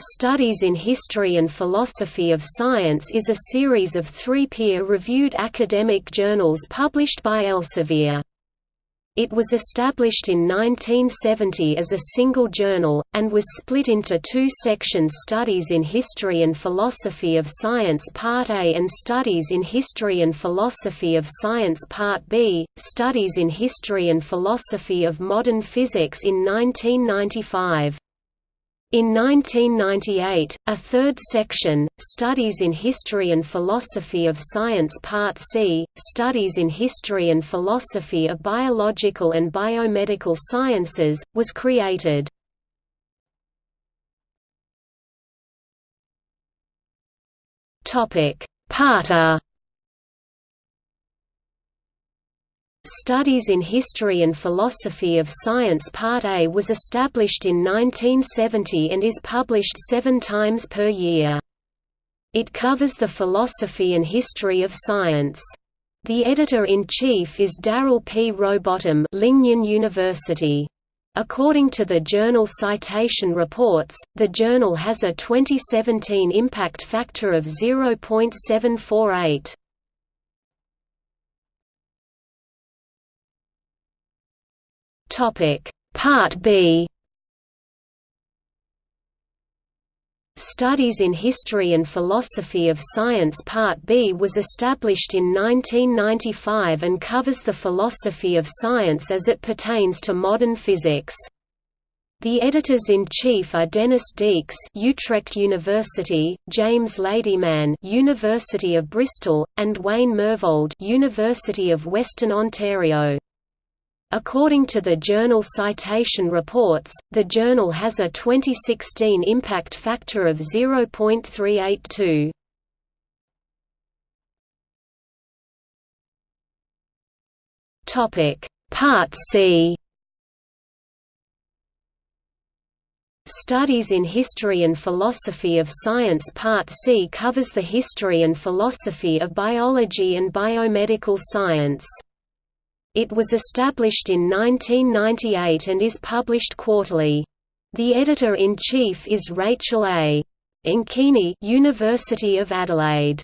Studies in History and Philosophy of Science is a series of three peer-reviewed academic journals published by Elsevier. It was established in 1970 as a single journal, and was split into two sections Studies in History and Philosophy of Science Part A and Studies in History and Philosophy of Science Part B, Studies in History and Philosophy of Modern Physics in 1995. In 1998, a third section, Studies in History and Philosophy of Science Part C, Studies in History and Philosophy of Biological and Biomedical Sciences, was created. Part A Studies in History and Philosophy of Science Part A was established in 1970 and is published seven times per year. It covers the philosophy and history of science. The editor-in-chief is Darrell P. Rowbottom Lingnan University. According to the Journal Citation Reports, the journal has a 2017 impact factor of 0.748. Topic Part B Studies in History and Philosophy of Science Part B was established in 1995 and covers the philosophy of science as it pertains to modern physics. The editors-in-chief are Dennis Dieks Utrecht University, James Ladyman University of Bristol, and Wayne Myrvold University of Western Ontario. According to the journal Citation Reports, the journal has a 2016 impact factor of 0.382. Topic: Part C. Studies in History and Philosophy of Science Part C covers the history and philosophy of biology and biomedical science. It was established in 1998 and is published quarterly. The editor-in-chief is Rachel A. Ankeny University of Adelaide.